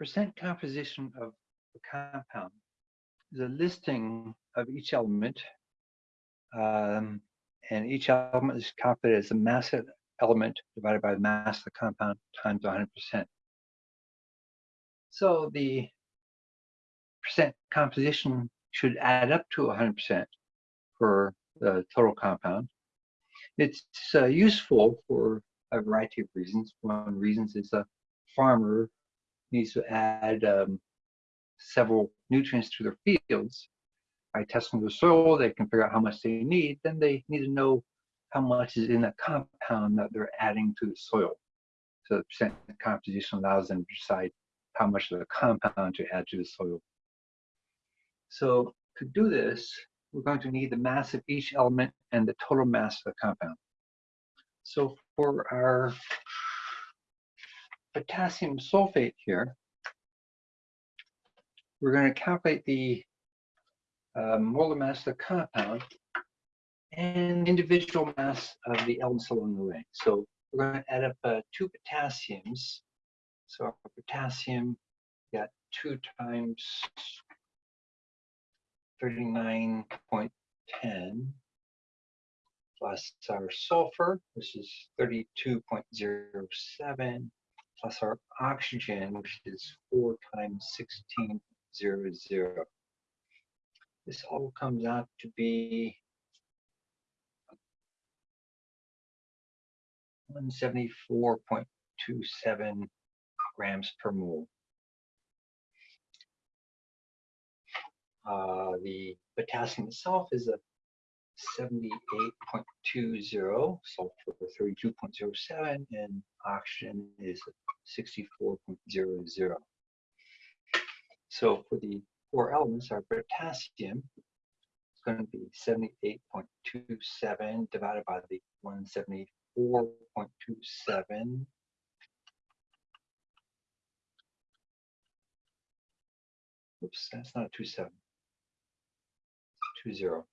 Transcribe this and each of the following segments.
percent composition of the compound is a listing of each element. Um, and each element is calculated as the mass of element divided by the mass of the compound times 100%. So the percent composition should add up to 100% for the total compound. It's uh, useful for a variety of reasons. One reason is a farmer needs to add um, several nutrients to their fields. By testing the soil, they can figure out how much they need. Then they need to know how much is in the compound that they're adding to the soil. So the percent composition allows them to decide how much of the compound to add to the soil. So to do this, we're going to need the mass of each element and the total mass of the compound. So for our potassium sulfate here, we're going to calculate the uh, molar mass of the compound and individual mass of the elements along the way. So we're going to add up uh, two potassiums. So our potassium got two times 39.10 plus our sulfur, which is 32.07, plus our oxygen, which is 4 times 16.00. This all comes out to be 174.27 grams per mole. Uh, the potassium itself is a 78.20, sulfur 32.07, and oxygen is 64.00. So for the four elements, our potassium is going to be 78.27 divided by the 174.27 Oops, that's not a two seven. Two zero.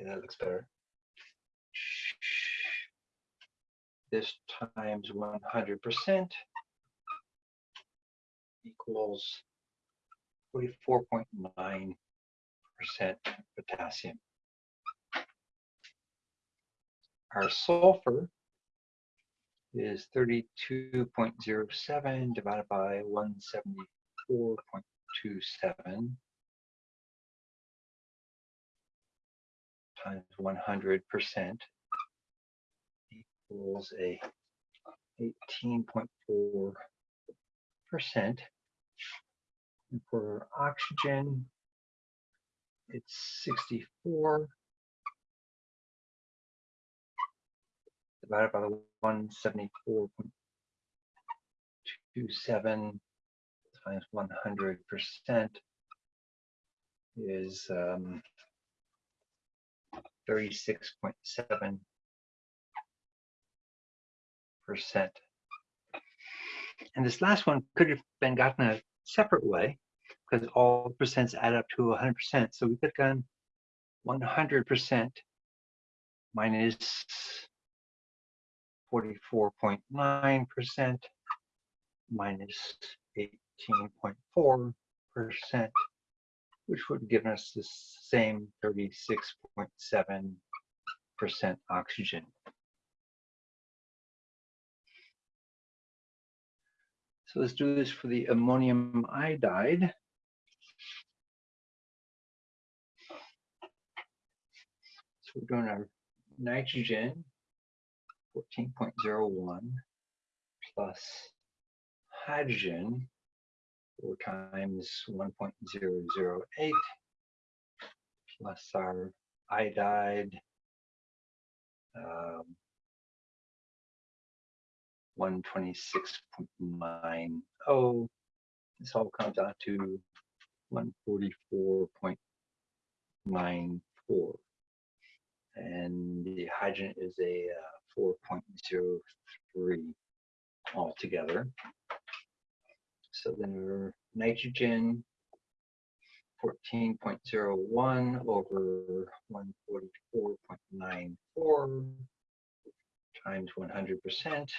Okay, that looks better. This times 100% equals 44.9% potassium. Our sulfur is 32.07 divided by 174.27 times 100 percent equals a 18.4 percent. And for oxygen, it's 64 divided by the 174.27 times 100 percent is um, 36.7 percent. And this last one could have been gotten a separate way because all percents add up to 100%. So we could have gone 100% minus 44.9% minus 18.4%, which would give us the same 36.7% oxygen. So let's do this for the ammonium iodide. So we're doing our nitrogen 14.01 plus hydrogen 4 times 1.008 plus our iodide um, 126.90. This all comes out to 144.94. And the hydrogen is a uh, 4.03 altogether. So then we're nitrogen 14.01 over 144.94 times 100%.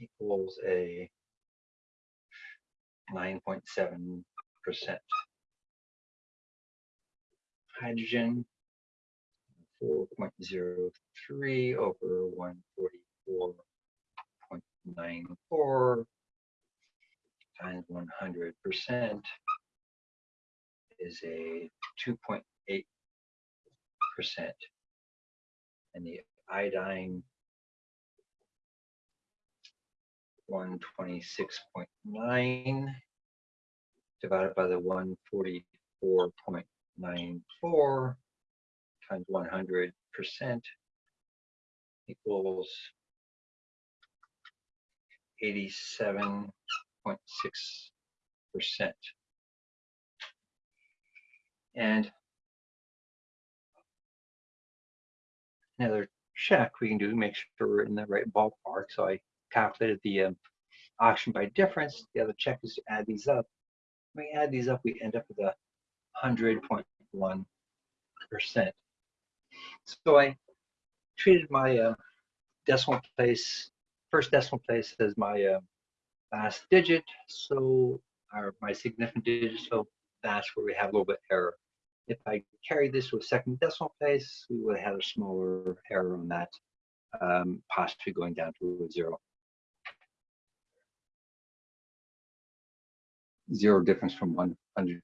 equals a 9.7%. Hydrogen 4.03 over 144.94 times 100% is a 2.8%. And the iodine 126.9 divided by the 144.94 times 100% equals 87 0.6%. And another check we can do to make sure we're in the right ballpark. So I calculated the um, oxygen by difference. The other check is to add these up. When we add these up, we end up with a 100.1%. So I treated my uh, decimal place, first decimal place as my uh, last digit. So our, my significant digit, so that's where we have a little bit error. If I carried this to a second decimal place, we would have had a smaller error on that, um, possibly going down to a zero. Zero difference from 100%.